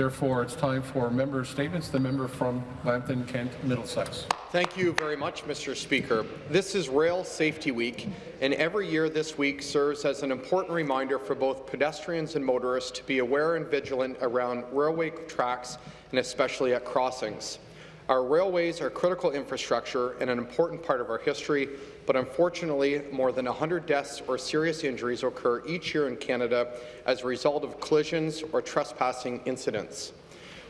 Therefore, it's time for member statements. The member from Lambton, Kent, Middlesex. Thank you very much, Mr. Speaker. This is Rail Safety Week, and every year this week serves as an important reminder for both pedestrians and motorists to be aware and vigilant around railway tracks and especially at crossings. Our railways are critical infrastructure and an important part of our history, but unfortunately, more than 100 deaths or serious injuries occur each year in Canada as a result of collisions or trespassing incidents.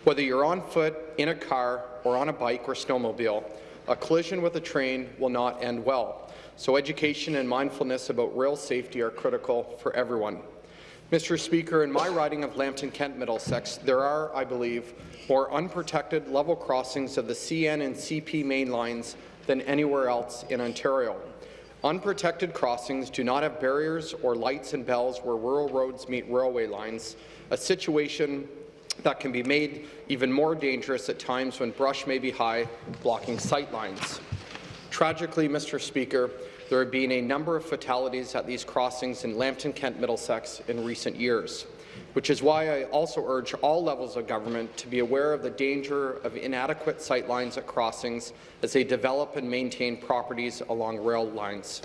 Whether you're on foot, in a car, or on a bike or snowmobile, a collision with a train will not end well. So education and mindfulness about rail safety are critical for everyone. Mr. Speaker, in my riding of Lambton Kent Middlesex, there are, I believe, more unprotected level crossings of the CN and CP main lines than anywhere else in Ontario. Unprotected crossings do not have barriers or lights and bells where rural roads meet railway lines, a situation that can be made even more dangerous at times when brush may be high, blocking sight lines. Tragically, Mr. Speaker, there have been a number of fatalities at these crossings in Lambton, Kent, Middlesex in recent years, which is why I also urge all levels of government to be aware of the danger of inadequate sightlines at crossings as they develop and maintain properties along rail lines.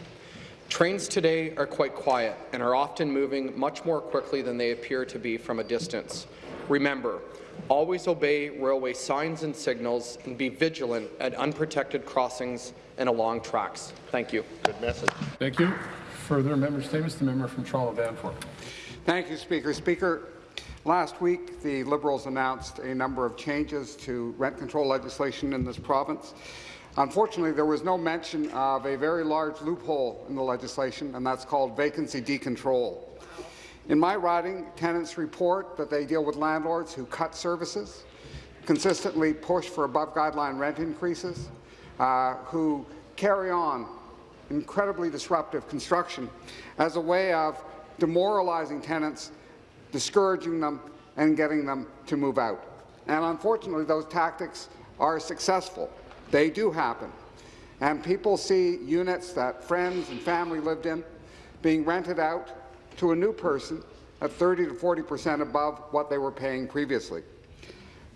Trains today are quite quiet and are often moving much more quickly than they appear to be from a distance. Remember, always obey railway signs and signals and be vigilant at unprotected crossings and along tracks. Thank you. Good message. Thank you. Further member statements. The member from Toronto Danforth. Thank you, Speaker. Speaker, last week the Liberals announced a number of changes to rent control legislation in this province. Unfortunately, there was no mention of a very large loophole in the legislation, and that's called vacancy decontrol. In my riding, tenants report that they deal with landlords who cut services, consistently push for above-guideline rent increases, uh, who carry on incredibly disruptive construction as a way of demoralizing tenants, discouraging them, and getting them to move out. And unfortunately, those tactics are successful. They do happen. And people see units that friends and family lived in being rented out to a new person at 30 to 40 percent above what they were paying previously.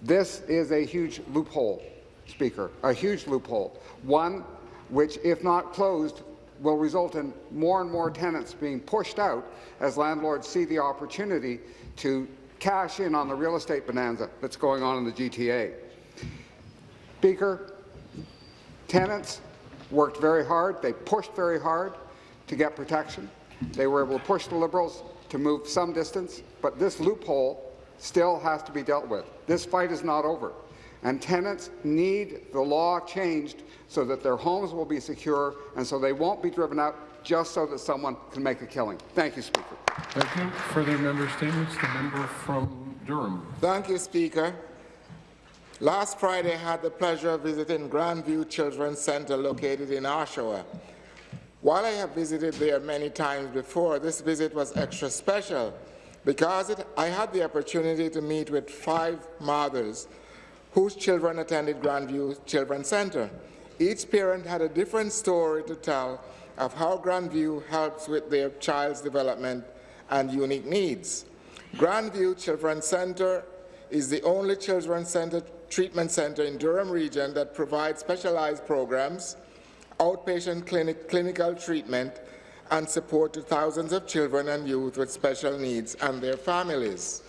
This is a huge loophole, Speaker, a huge loophole, one which, if not closed, will result in more and more tenants being pushed out as landlords see the opportunity to cash in on the real estate bonanza that's going on in the GTA. Speaker, tenants worked very hard, they pushed very hard to get protection. They were able to push the Liberals to move some distance, but this loophole still has to be dealt with. This fight is not over, and tenants need the law changed so that their homes will be secure and so they won't be driven out just so that someone can make a killing. Thank you, Speaker. Thank you. Further member statements. The member from Durham. Thank you, Speaker. Last Friday, I had the pleasure of visiting Grandview Children's Centre located in Oshawa. While I have visited there many times before, this visit was extra special because it, I had the opportunity to meet with five mothers whose children attended Grandview Children's Centre. Each parent had a different story to tell of how Grandview helps with their child's development and unique needs. Grandview Children's Centre is the only children's center treatment center in Durham region that provides specialized programs outpatient clinic, clinical treatment and support to thousands of children and youth with special needs and their families.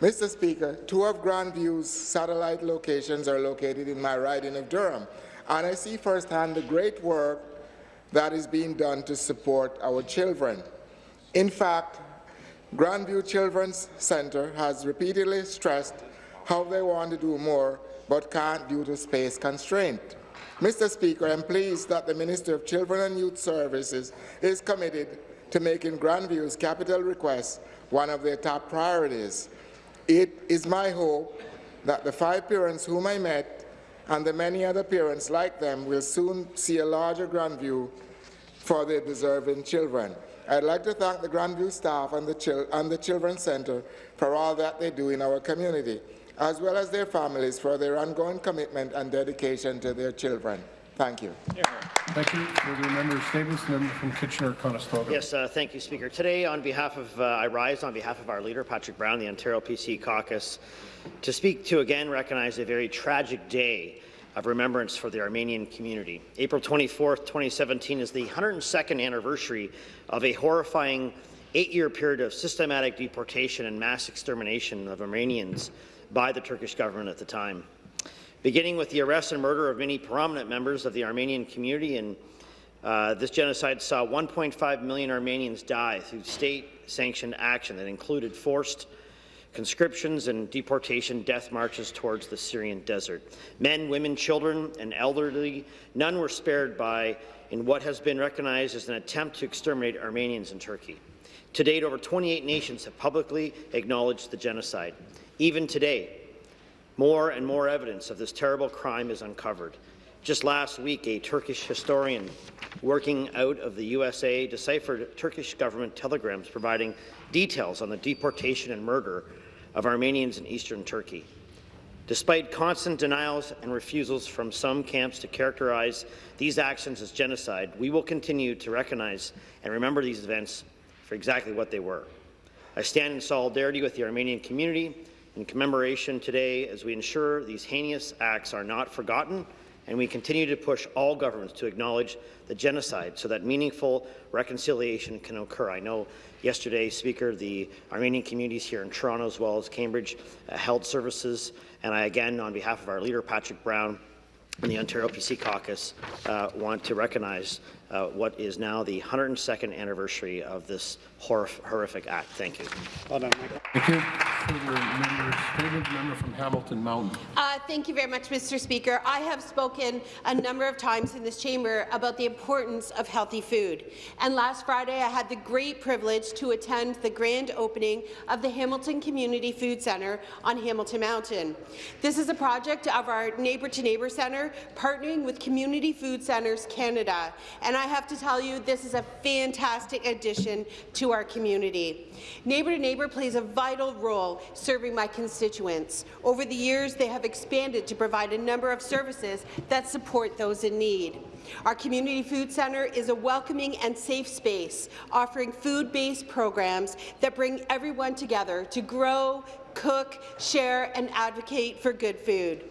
Mr. Speaker, two of Grandview's satellite locations are located in my riding of Durham, and I see firsthand the great work that is being done to support our children. In fact, Grandview Children's Centre has repeatedly stressed how they want to do more but can't due to space constraint. Mr. Speaker, I am pleased that the Minister of Children and Youth Services is committed to making Grandview's capital request one of their top priorities. It is my hope that the five parents whom I met and the many other parents like them will soon see a larger Grandview for their deserving children. I'd like to thank the Grandview staff and the, and the Children's Centre for all that they do in our community as well as their families for their ongoing commitment and dedication to their children. Thank you. Thank you. Further member statements, member from Kitchener-Conestoga. Yes, uh, thank you, Speaker. Today, on behalf of, uh, I rise on behalf of our leader, Patrick Brown, the Ontario PC caucus, to speak to again recognize a very tragic day of remembrance for the Armenian community. April 24, 2017 is the 102nd anniversary of a horrifying eight-year period of systematic deportation and mass extermination of Armenians by the Turkish government at the time beginning with the arrest and murder of many prominent members of the Armenian community. And uh, this genocide saw 1.5 million Armenians die through state-sanctioned action that included forced conscriptions and deportation death marches towards the Syrian desert. Men, women, children, and elderly, none were spared by in what has been recognized as an attempt to exterminate Armenians in Turkey. To date, over 28 nations have publicly acknowledged the genocide. Even today, more and more evidence of this terrible crime is uncovered. Just last week, a Turkish historian working out of the USA deciphered Turkish government telegrams providing details on the deportation and murder of Armenians in eastern Turkey. Despite constant denials and refusals from some camps to characterize these actions as genocide, we will continue to recognize and remember these events for exactly what they were. I stand in solidarity with the Armenian community in commemoration today as we ensure these heinous acts are not forgotten and we continue to push all governments to acknowledge the genocide so that meaningful reconciliation can occur. I know yesterday, Speaker, the Armenian communities here in Toronto as well as Cambridge uh, held services, and I again, on behalf of our leader, Patrick Brown, and the Ontario PC caucus uh, want to recognize uh, what is now the 102nd anniversary of this horrific act. Thank you. Thank you. Further member statement, member from Hamilton Mountain. Uh, thank you very much, Mr. Speaker. I have spoken a number of times in this chamber about the importance of healthy food. And last Friday, I had the great privilege to attend the grand opening of the Hamilton Community Food Centre on Hamilton Mountain. This is a project of our Neighbour to Neighbour Centre, partnering with Community Food Centres Canada. And I have to tell you, this is a fantastic addition to our community. Neighbour to Neighbour plays a vital role serving my constituents. Over the years, they have expanded to provide a number of services that support those in need. Our Community Food Centre is a welcoming and safe space, offering food-based programs that bring everyone together to grow, cook, share, and advocate for good food.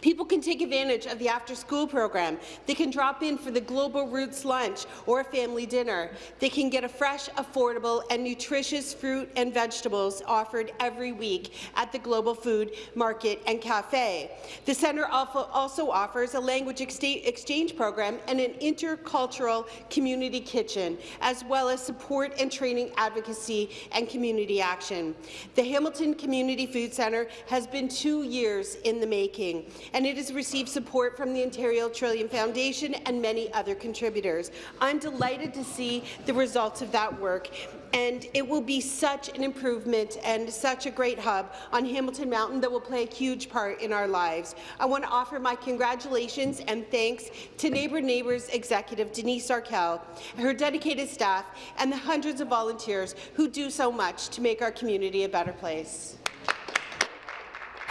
People can take advantage of the after-school program. They can drop in for the Global Roots lunch or a family dinner. They can get a fresh, affordable, and nutritious fruit and vegetables offered every week at the Global Food Market and Cafe. The centre also offers a language exchange program and an intercultural community kitchen, as well as support and training advocacy and community action. The Hamilton Community Food Centre has been two years in the making and it has received support from the Ontario Trillium Foundation and many other contributors. I'm delighted to see the results of that work and it will be such an improvement and such a great hub on Hamilton Mountain that will play a huge part in our lives. I want to offer my congratulations and thanks to Neighbour Neighbours executive Denise Arkell, her dedicated staff, and the hundreds of volunteers who do so much to make our community a better place.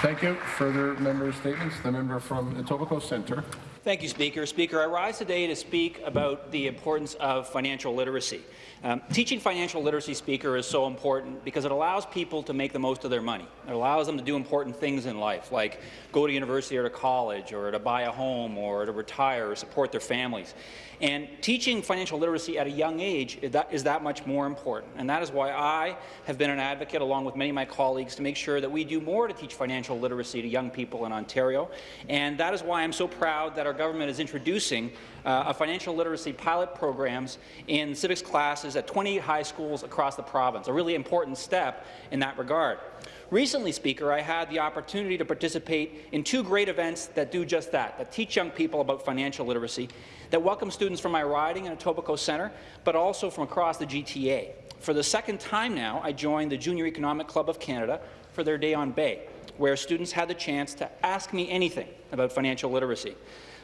Thank you. Further member statements. The member from Etobicoke Centre. Thank you, Speaker. Speaker, I rise today to speak about the importance of financial literacy. Um, teaching financial literacy, Speaker, is so important because it allows people to make the most of their money. It allows them to do important things in life, like go to university or to college, or to buy a home, or to retire, or support their families. And teaching financial literacy at a young age is that, is that much more important. And that is why I have been an advocate, along with many of my colleagues, to make sure that we do more to teach financial literacy to young people in Ontario. And that is why I'm so proud that our government is introducing uh, a financial literacy pilot programs in civics classes at 28 high schools across the province, a really important step in that regard. Recently, Speaker, I had the opportunity to participate in two great events that do just that, that teach young people about financial literacy, that welcome students from my riding in Etobicoke Centre, but also from across the GTA. For the second time now, I joined the Junior Economic Club of Canada for their Day on Bay, where students had the chance to ask me anything about financial literacy.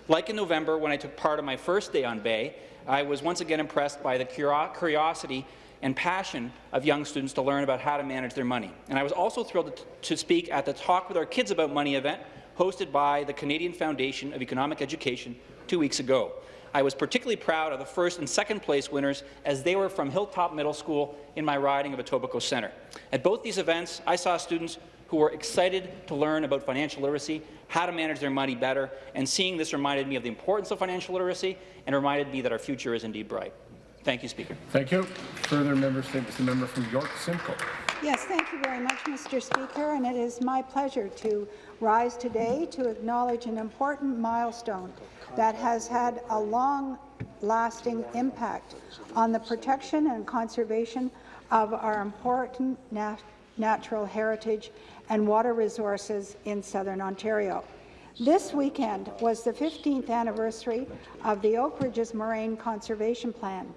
Like in November, when I took part of my first Day on Bay, I was once again impressed by the curiosity and passion of young students to learn about how to manage their money. And I was also thrilled to speak at the Talk with Our Kids About Money event hosted by the Canadian Foundation of Economic Education, two weeks ago. I was particularly proud of the first and second place winners as they were from Hilltop Middle School in my riding of Etobicoke Centre. At both these events, I saw students who were excited to learn about financial literacy, how to manage their money better, and seeing this reminded me of the importance of financial literacy and reminded me that our future is indeed bright. Thank you, Speaker. Thank you. Further member statements. The member from York Simcoe. Yes, thank you very much, Mr. Speaker, and it is my pleasure to rise today to acknowledge an important milestone that has had a long-lasting impact on the protection and conservation of our important nat natural heritage and water resources in southern Ontario. This weekend was the 15th anniversary of the Oak Ridges Moraine Conservation Plan.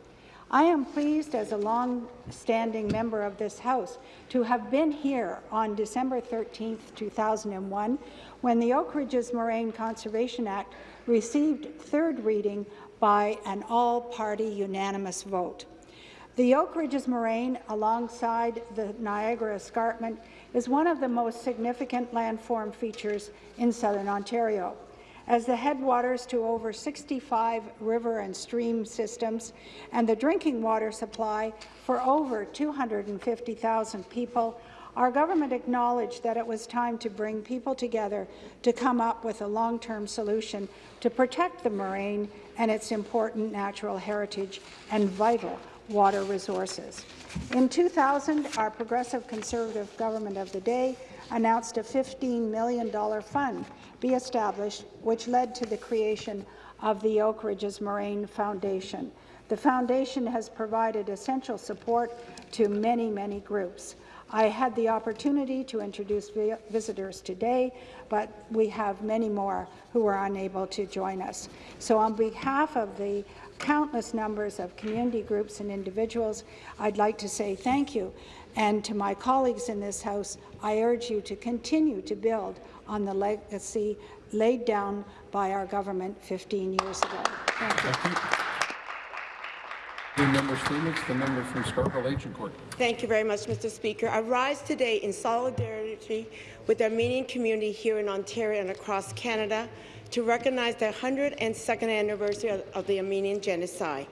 I am pleased as a long-standing member of this House to have been here on December 13, 2001, when the Oak Ridges Moraine Conservation Act received third reading by an all-party unanimous vote. The Oak Ridges Moraine, alongside the Niagara Escarpment, is one of the most significant landform features in southern Ontario. As the headwaters to over 65 river and stream systems and the drinking water supply for over 250,000 people, our government acknowledged that it was time to bring people together to come up with a long-term solution to protect the moraine and its important natural heritage and vital water resources. In 2000, our progressive conservative government of the day announced a $15 million fund be established, which led to the creation of the Oak Ridges Moraine Foundation. The foundation has provided essential support to many, many groups. I had the opportunity to introduce vi visitors today, but we have many more who are unable to join us. So on behalf of the countless numbers of community groups and individuals, I'd like to say thank you. And to my colleagues in this House, I urge you to continue to build on the legacy laid down by our government 15 years ago. Thank you. Thank you. Member. The member from Scarborough. Thank you very much, Mr. Speaker. I rise today in solidarity with the Armenian community here in Ontario and across Canada to recognize the 102nd anniversary of the Armenian Genocide.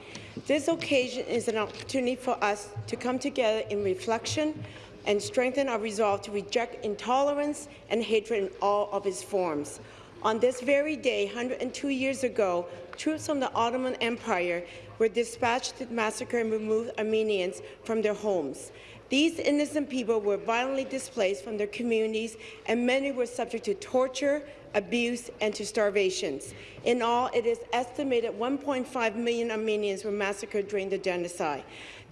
This occasion is an opportunity for us to come together in reflection and strengthen our resolve to reject intolerance and hatred in all of its forms. On this very day, 102 years ago, troops from the Ottoman Empire were dispatched to massacre and remove Armenians from their homes. These innocent people were violently displaced from their communities, and many were subject to torture, abuse, and to starvations. In all, it is estimated 1.5 million Armenians were massacred during the genocide.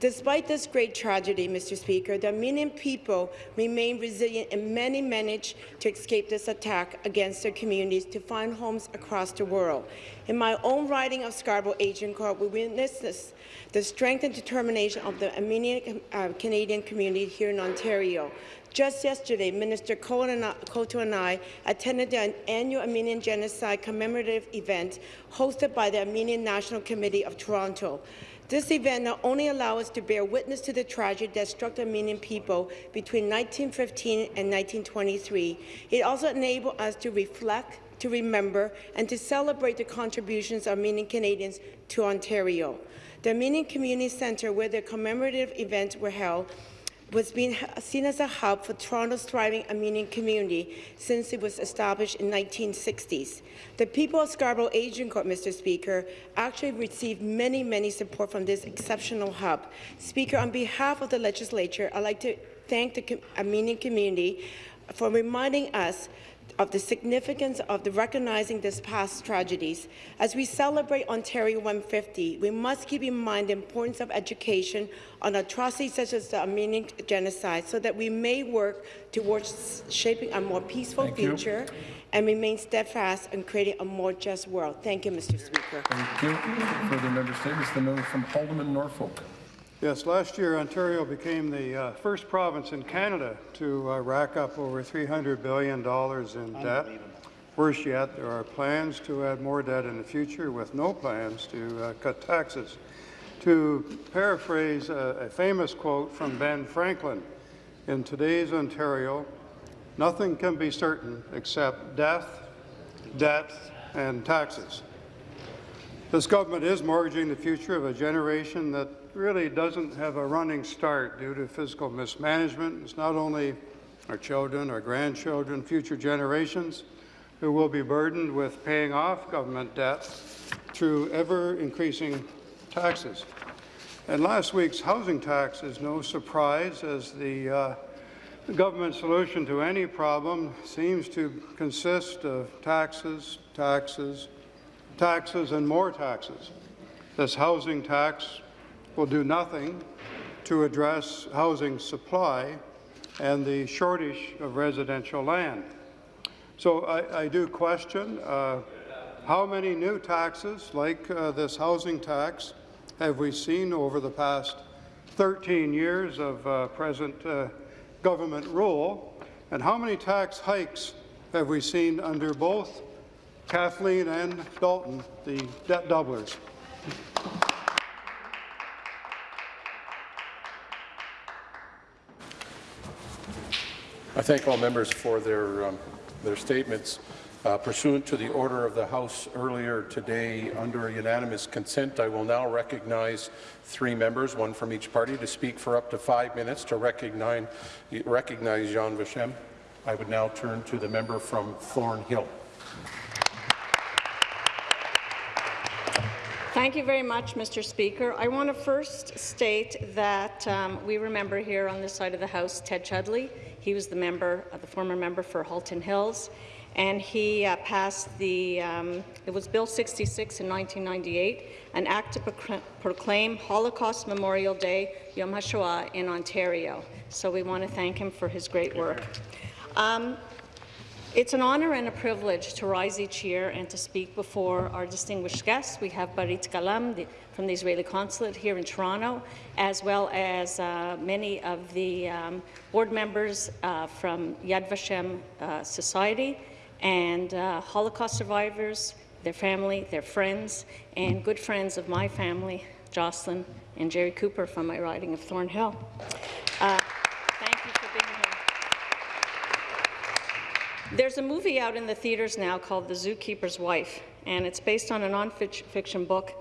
Despite this great tragedy, Mr. Speaker, the Armenian people remain resilient and many managed to escape this attack against their communities to find homes across the world. In my own riding of Scarborough Agincourt, we witnessed this, the strength and determination of the Armenian uh, Canadian community here in Ontario. Just yesterday, Minister Coteau and I attended an annual Armenian Genocide commemorative event hosted by the Armenian National Committee of Toronto. This event not only allows us to bear witness to the tragedy that struck the Armenian people between 1915 and 1923, it also enabled us to reflect, to remember, and to celebrate the contributions of Armenian Canadians to Ontario. The Armenian Community Centre, where the commemorative events were held, was being seen as a hub for Toronto's thriving Armenian community since it was established in 1960s. The people of Scarborough Agincourt, Mr. Speaker, actually received many, many support from this exceptional hub. Speaker, on behalf of the legislature, I'd like to thank the Armenian community for reminding us of the significance of the recognizing these past tragedies. As we celebrate Ontario 150, we must keep in mind the importance of education on atrocities such as the Armenian genocide so that we may work towards shaping a more peaceful Thank future you. and remain steadfast in creating a more just world. Thank you, Mr. Speaker. Thank you. Further member statements. The member from Haldimand, Norfolk. Yes, last year Ontario became the uh, first province in Canada to uh, rack up over $300 billion in debt. Worse yet, there are plans to add more debt in the future with no plans to uh, cut taxes. To paraphrase a, a famous quote from Ben Franklin, in today's Ontario, nothing can be certain except death, debt, and taxes. This government is mortgaging the future of a generation that really doesn't have a running start due to fiscal mismanagement. It's not only our children, our grandchildren, future generations who will be burdened with paying off government debt through ever-increasing taxes. And last week's housing tax is no surprise as the uh, the government solution to any problem seems to consist of taxes, taxes, taxes and more taxes. This housing tax will do nothing to address housing supply and the shortage of residential land. So I, I do question uh, how many new taxes like uh, this housing tax have we seen over the past 13 years of uh, present uh, government rule, and how many tax hikes have we seen under both Kathleen and Dalton, the debt doublers? I thank all members for their, um, their statements. Uh, pursuant to the order of the House earlier today, under unanimous consent, I will now recognize three members, one from each party, to speak for up to five minutes to recognize, recognize Yad Vashem. I would now turn to the member from Thornhill. Thank you very much, Mr. Speaker. I want to first state that um, we remember here on this side of the House Ted Chudleigh. He was the member, uh, the former member for Halton Hills and he uh, passed the, um, it was Bill 66 in 1998, an act to proclaim Holocaust Memorial Day, Yom HaShoah, in Ontario. So we want to thank him for his great work. Um, it's an honour and a privilege to rise each year and to speak before our distinguished guests. We have Barit Galam the, from the Israeli Consulate here in Toronto, as well as uh, many of the um, board members uh, from Yad Vashem uh, Society, and uh, Holocaust survivors, their family, their friends, and good friends of my family, Jocelyn and Jerry Cooper from my riding of Thornhill. Uh, thank you for being here. There's a movie out in the theaters now called The Zookeeper's Wife, and it's based on a nonfiction book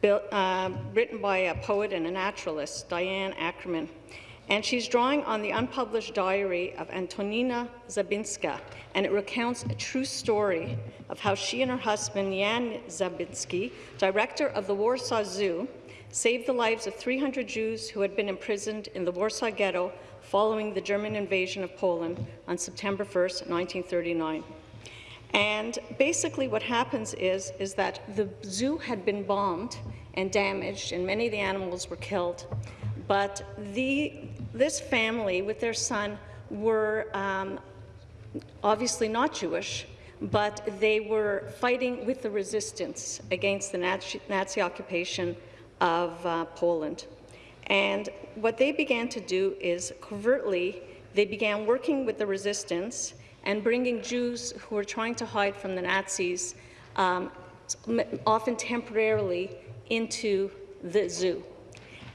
built, uh, written by a poet and a naturalist, Diane Ackerman. And she's drawing on the unpublished diary of Antonina Zabinska, and it recounts a true story of how she and her husband, Jan Zabinski, director of the Warsaw Zoo, saved the lives of 300 Jews who had been imprisoned in the Warsaw Ghetto following the German invasion of Poland on September 1, 1939. And basically what happens is, is that the zoo had been bombed and damaged, and many of the animals were killed. But the, this family with their son were um, obviously not Jewish, but they were fighting with the resistance against the Nazi, Nazi occupation of uh, Poland. And what they began to do is covertly, they began working with the resistance and bringing Jews who were trying to hide from the Nazis, um, often temporarily, into the zoo.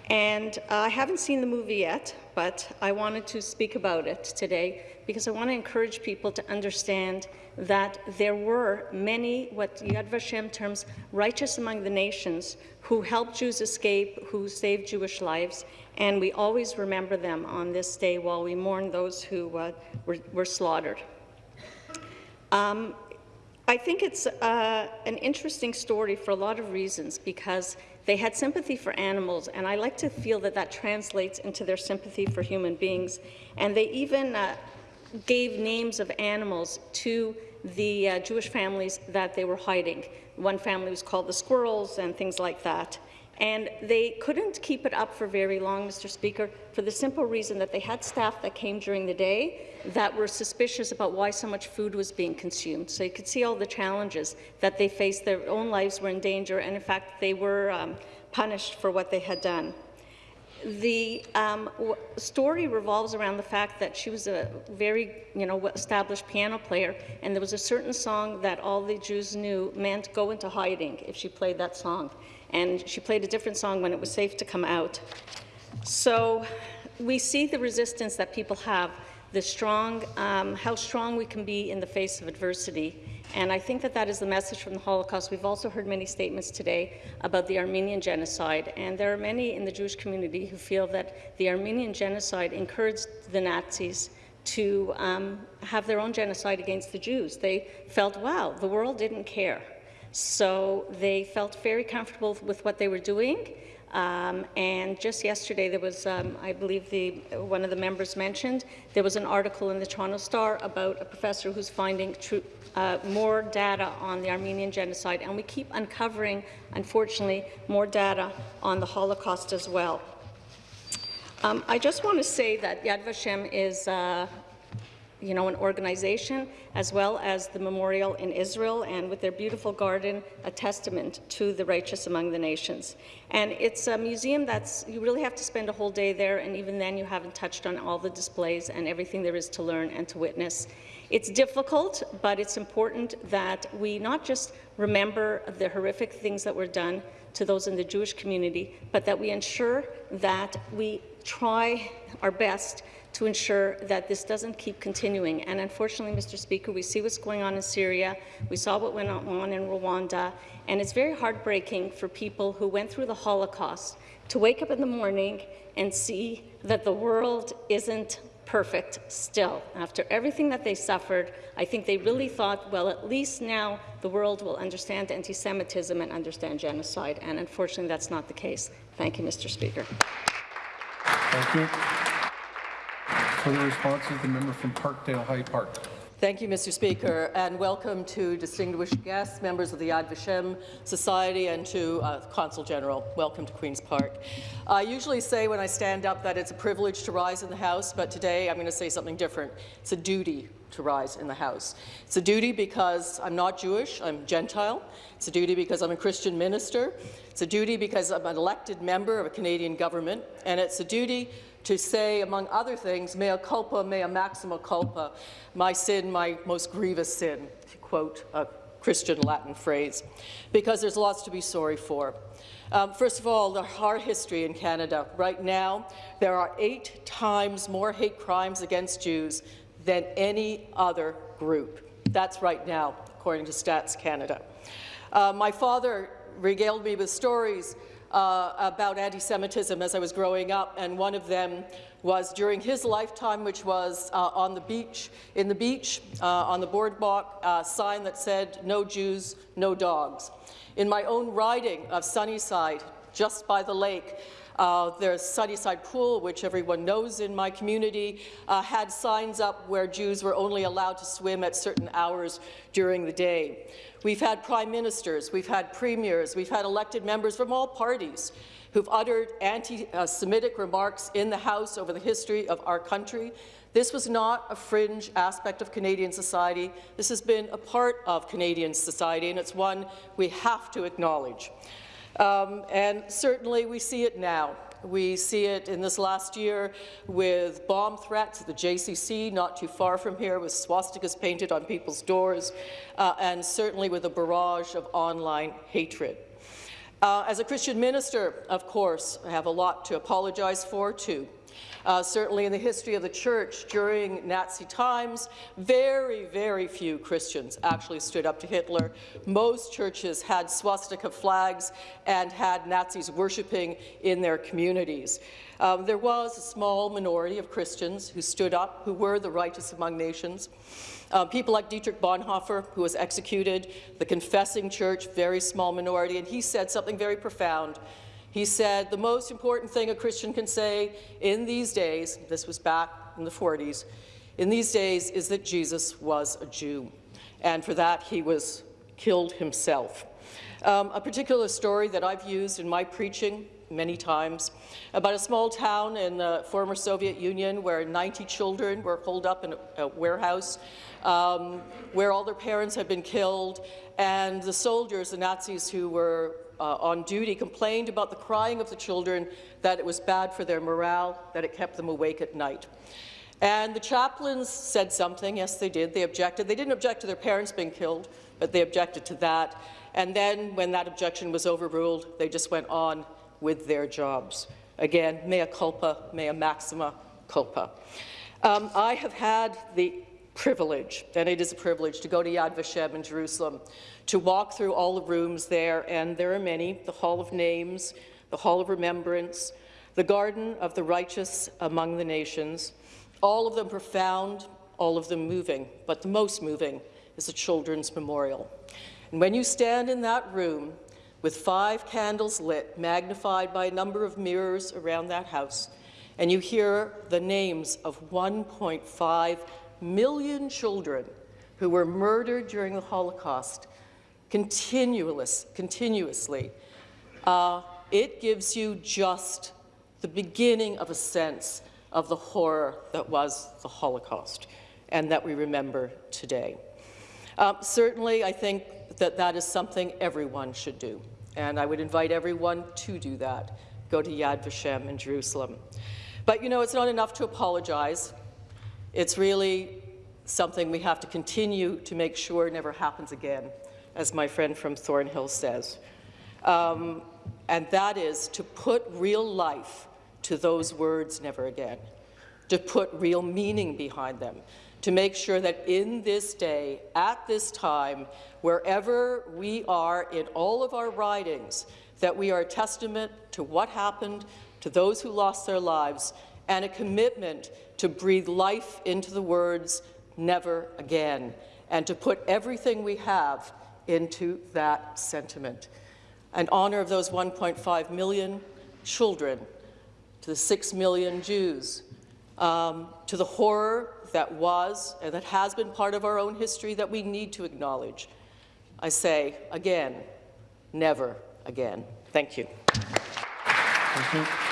And uh, I haven't seen the movie yet, but I wanted to speak about it today because I want to encourage people to understand that there were many, what Yad Vashem terms, righteous among the nations, who helped Jews escape, who saved Jewish lives, and we always remember them on this day while we mourn those who uh, were, were, slaughtered. Um, I think it's uh, an interesting story for a lot of reasons because they had sympathy for animals, and I like to feel that that translates into their sympathy for human beings. And they even uh, gave names of animals to the uh, Jewish families that they were hiding. One family was called the squirrels and things like that. And they couldn't keep it up for very long, Mr. Speaker, for the simple reason that they had staff that came during the day that were suspicious about why so much food was being consumed. So you could see all the challenges that they faced. Their own lives were in danger, and in fact, they were um, punished for what they had done. The um, story revolves around the fact that she was a very, you know, established piano player, and there was a certain song that all the Jews knew meant go into hiding if she played that song and she played a different song when it was safe to come out. So we see the resistance that people have. the strong, um, how strong we can be in the face of adversity. And I think that that is the message from the Holocaust. We've also heard many statements today about the Armenian genocide, and there are many in the Jewish community who feel that the Armenian genocide encouraged the Nazis to um, have their own genocide against the Jews. They felt, wow, the world didn't care. So they felt very comfortable with what they were doing. Um, and just yesterday, there was, um, I believe the, one of the members mentioned, there was an article in the Toronto Star about a professor who's finding uh, more data on the Armenian genocide, and we keep uncovering, unfortunately, more data on the Holocaust as well. Um, I just want to say that Yad Vashem is uh, you know, an organization, as well as the memorial in Israel, and with their beautiful garden, a testament to the righteous among the nations. And it's a museum that's, you really have to spend a whole day there, and even then you haven't touched on all the displays and everything there is to learn and to witness. It's difficult, but it's important that we not just remember the horrific things that were done to those in the Jewish community, but that we ensure that we try our best to ensure that this doesn't keep continuing. And unfortunately, Mr. Speaker, we see what's going on in Syria, we saw what went on in Rwanda, and it's very heartbreaking for people who went through the Holocaust to wake up in the morning and see that the world isn't perfect still. After everything that they suffered, I think they really thought, well, at least now the world will understand anti-Semitism and understand genocide, and unfortunately that's not the case. Thank you, Mr. Speaker. Thank you. Further responses, the member from Parkdale High Park. Thank you, Mr. Speaker, and welcome to distinguished guests, members of the Yad Vashem Society, and to uh, Consul General. Welcome to Queen's Park. I usually say when I stand up that it's a privilege to rise in the House, but today I'm going to say something different. It's a duty to rise in the House. It's a duty because I'm not Jewish, I'm Gentile. It's a duty because I'm a Christian minister. It's a duty because I'm an elected member of a Canadian government, and it's a duty to say, among other things, mea culpa, mea maxima culpa, my sin, my most grievous sin, to quote a Christian Latin phrase, because there's lots to be sorry for. Um, first of all, the our history in Canada. Right now, there are eight times more hate crimes against Jews than any other group. That's right now, according to Stats Canada. Uh, my father regaled me with stories uh, about anti-Semitism as I was growing up, and one of them was during his lifetime, which was uh, on the beach, in the beach, uh, on the boardwalk, a sign that said, no Jews, no dogs. In my own riding of Sunnyside, just by the lake, uh, there's Sunnyside Pool, which everyone knows in my community, uh, had signs up where Jews were only allowed to swim at certain hours during the day. We've had prime ministers, we've had premiers, we've had elected members from all parties who've uttered anti-Semitic remarks in the House over the history of our country. This was not a fringe aspect of Canadian society. This has been a part of Canadian society, and it's one we have to acknowledge. Um, and certainly we see it now. We see it in this last year with bomb threats at the JCC, not too far from here, with swastikas painted on people's doors, uh, and certainly with a barrage of online hatred. Uh, as a Christian minister, of course, I have a lot to apologize for, too. Uh, certainly in the history of the church during Nazi times, very, very few Christians actually stood up to Hitler. Most churches had swastika flags and had Nazis worshiping in their communities. Um, there was a small minority of Christians who stood up, who were the righteous among nations. Uh, people like Dietrich Bonhoeffer, who was executed, the Confessing Church, very small minority, and he said something very profound. He said, the most important thing a Christian can say in these days, this was back in the 40s, in these days is that Jesus was a Jew, and for that he was killed himself. Um, a particular story that I've used in my preaching many times about a small town in the former Soviet Union where 90 children were holed up in a, a warehouse um, where all their parents had been killed and the soldiers, the Nazis who were uh, on duty complained about the crying of the children, that it was bad for their morale, that it kept them awake at night. And the chaplains said something, yes they did, they objected. They didn't object to their parents being killed, but they objected to that. And then when that objection was overruled, they just went on with their jobs. Again, mea culpa, mea maxima culpa. Um, I have had the privilege, and it is a privilege, to go to Yad Vashem in Jerusalem, to walk through all the rooms there, and there are many, the Hall of Names, the Hall of Remembrance, the Garden of the Righteous among the Nations, all of them profound, all of them moving, but the most moving is the Children's Memorial. And when you stand in that room with five candles lit, magnified by a number of mirrors around that house, and you hear the names of 1.5 million children who were murdered during the Holocaust continuous, continuously, uh, it gives you just the beginning of a sense of the horror that was the Holocaust and that we remember today. Um, certainly, I think that that is something everyone should do, and I would invite everyone to do that. Go to Yad Vashem in Jerusalem. But you know, it's not enough to apologize. It's really something we have to continue to make sure never happens again, as my friend from Thornhill says. Um, and that is to put real life to those words, never again, to put real meaning behind them, to make sure that in this day, at this time, wherever we are in all of our writings, that we are a testament to what happened, to those who lost their lives, and a commitment to breathe life into the words, never again, and to put everything we have into that sentiment. In honor of those 1.5 million children, to the 6 million Jews, um, to the horror that was and that has been part of our own history that we need to acknowledge. I say again, never again. Thank you. Thank you.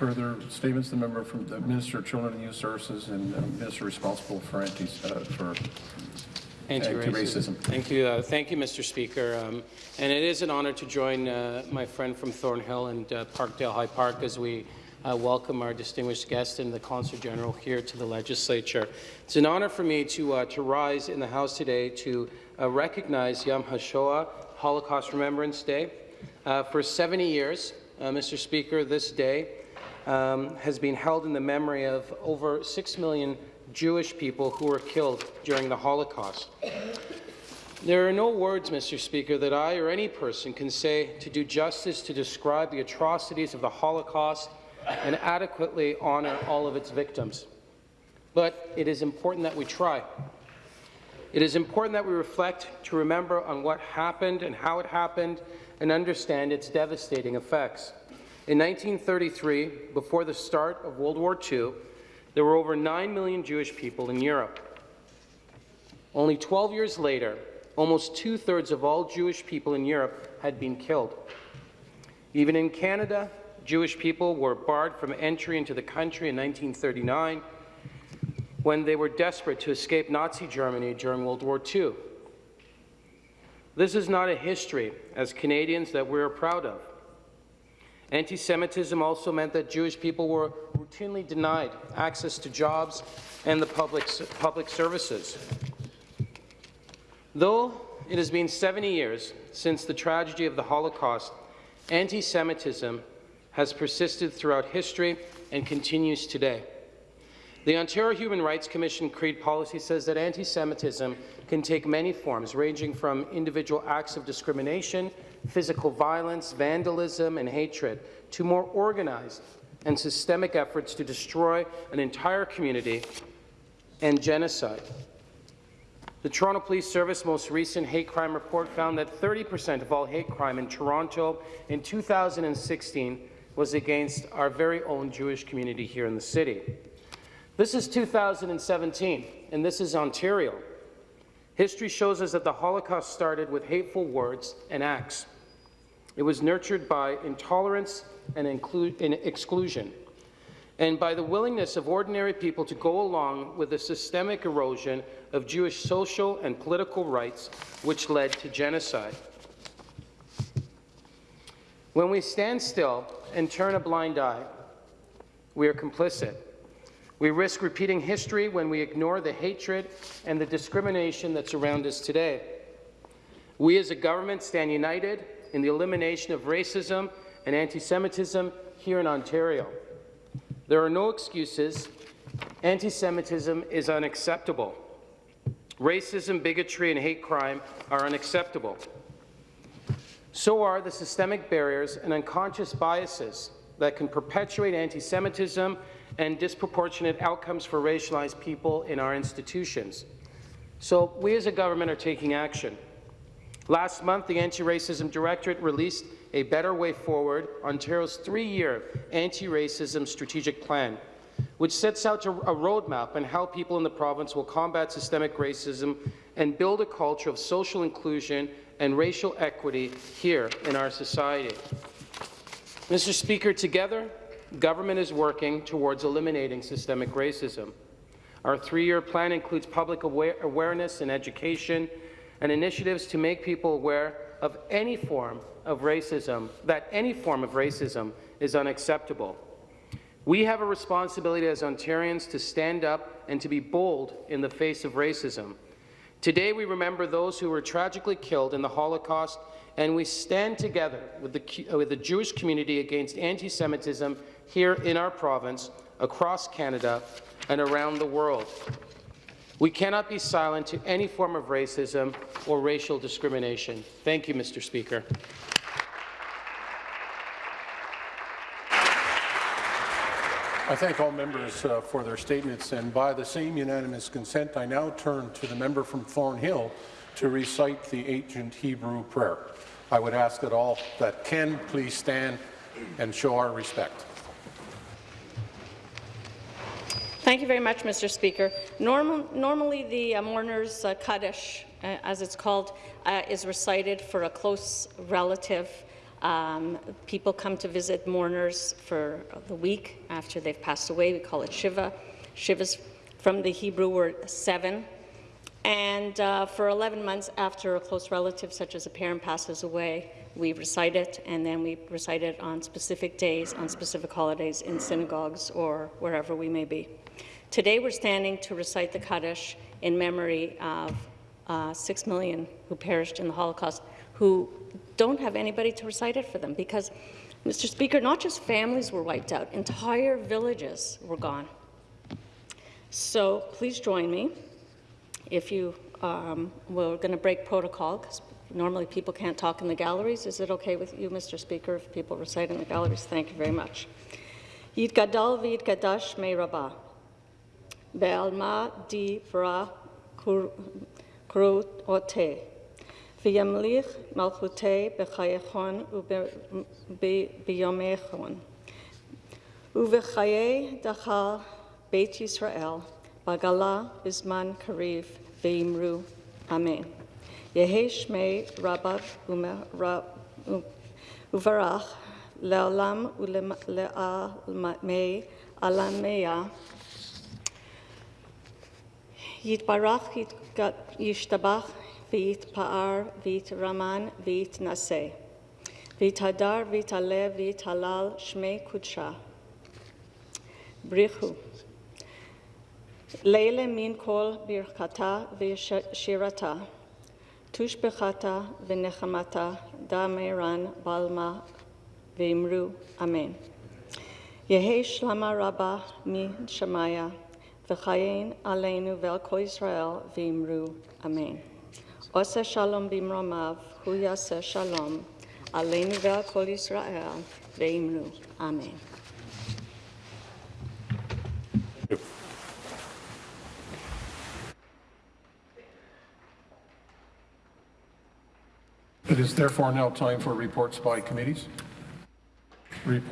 Further statements, the member from the Minister of Children and Youth Services and uh, Minister responsible for anti uh, for anti-racism. Thank you, uh, thank you, Mr. Speaker. Um, and it is an honour to join uh, my friend from Thornhill and uh, Parkdale High Park as we uh, welcome our distinguished guest and the Consul General here to the Legislature. It's an honour for me to uh, to rise in the House today to uh, recognize Yom HaShoah, Holocaust Remembrance Day. for 70 years, Mr. Speaker, this day um, has been held in the memory of over 6 million Jewish people who were killed during the Holocaust. There are no words, Mr. Speaker, that I or any person can say to do justice to describe the atrocities of the Holocaust and adequately honour all of its victims. But it is important that we try. It is important that we reflect to remember on what happened and how it happened and understand its devastating effects. In 1933, before the start of World War II, there were over 9 million Jewish people in Europe. Only 12 years later, almost two-thirds of all Jewish people in Europe had been killed. Even in Canada, Jewish people were barred from entry into the country in 1939 when they were desperate to escape Nazi Germany during World War II. This is not a history, as Canadians, that we're proud of. Anti-Semitism also meant that Jewish people were routinely denied access to jobs and the public, public services. Though it has been 70 years since the tragedy of the Holocaust, anti-Semitism has persisted throughout history and continues today. The Ontario Human Rights Commission Creed policy says that anti-Semitism can take many forms, ranging from individual acts of discrimination physical violence, vandalism, and hatred to more organized and systemic efforts to destroy an entire community and genocide. The Toronto Police Service most recent hate crime report found that 30% of all hate crime in Toronto in 2016 was against our very own Jewish community here in the city. This is 2017, and this is Ontario. History shows us that the Holocaust started with hateful words and acts. It was nurtured by intolerance and, and exclusion, and by the willingness of ordinary people to go along with the systemic erosion of Jewish social and political rights, which led to genocide. When we stand still and turn a blind eye, we are complicit. We risk repeating history when we ignore the hatred and the discrimination that's around us today. We as a government stand united in the elimination of racism and anti-Semitism here in Ontario. There are no excuses. Anti-Semitism is unacceptable. Racism, bigotry, and hate crime are unacceptable. So are the systemic barriers and unconscious biases that can perpetuate anti-Semitism and disproportionate outcomes for racialized people in our institutions. So we as a government are taking action. Last month, the Anti-Racism Directorate released a Better Way Forward, Ontario's three-year anti-racism strategic plan, which sets out a roadmap on how people in the province will combat systemic racism and build a culture of social inclusion and racial equity here in our society. Mr. Speaker, together, government is working towards eliminating systemic racism. Our three-year plan includes public aware awareness and education and initiatives to make people aware of any form of racism, that any form of racism is unacceptable. We have a responsibility as Ontarians to stand up and to be bold in the face of racism. Today, we remember those who were tragically killed in the Holocaust, and we stand together with the, with the Jewish community against anti-Semitism here in our province, across Canada, and around the world. We cannot be silent to any form of racism or racial discrimination. Thank you, Mr. Speaker. I thank all members uh, for their statements, and by the same unanimous consent, I now turn to the member from Thornhill to recite the ancient Hebrew prayer. I would ask that all that can please stand and show our respect. Thank you very much, Mr. Speaker. Normal, normally, the uh, mourner's uh, Kaddish, uh, as it's called, uh, is recited for a close relative. Um, people come to visit mourners for the week after they've passed away. We call it Shiva. Shiva's from the Hebrew word seven. And uh, for 11 months after a close relative, such as a parent, passes away, we recite it, and then we recite it on specific days, on specific holidays, in synagogues or wherever we may be. Today we're standing to recite the Kaddish in memory of uh, six million who perished in the Holocaust, who don't have anybody to recite it for them because, Mr. Speaker, not just families were wiped out, entire villages were gone. So please join me if you um, we're going to break protocol because normally people can't talk in the galleries. Is it okay with you, Mr. Speaker, if people recite in the galleries? Thank you very much. Yitgadal v'yitgadash me rabah. Be'alma di v'ra kurote. V'yamlich malchute b'chayechon u'b'yomechon. U'v'chaye dachal Beit Yisrael. Bagala Bisman Kariv Veimru. Amen. Yehi Shmei Rabbav Uvarach Le'olam Ule'almei Alameya יתברך, ישתבח, ויתפאר, ויתרמן, ויתנשא. ויתהדר, ויתעלה, ויתהלל, שמי קודשה. בריחו. לילה מן כל ברכתה ושירתה. תושבחתה ונחמתה, דמרן בלמה, ואמרו אמן. יהא שלמה רבה משמיה. Aleinu Yisrael v'imru. Amen. Ose shalom bimromav, hu yaseh shalom, aleinu Yisrael v'imru. Amen. It is therefore now time for reports by committees. Report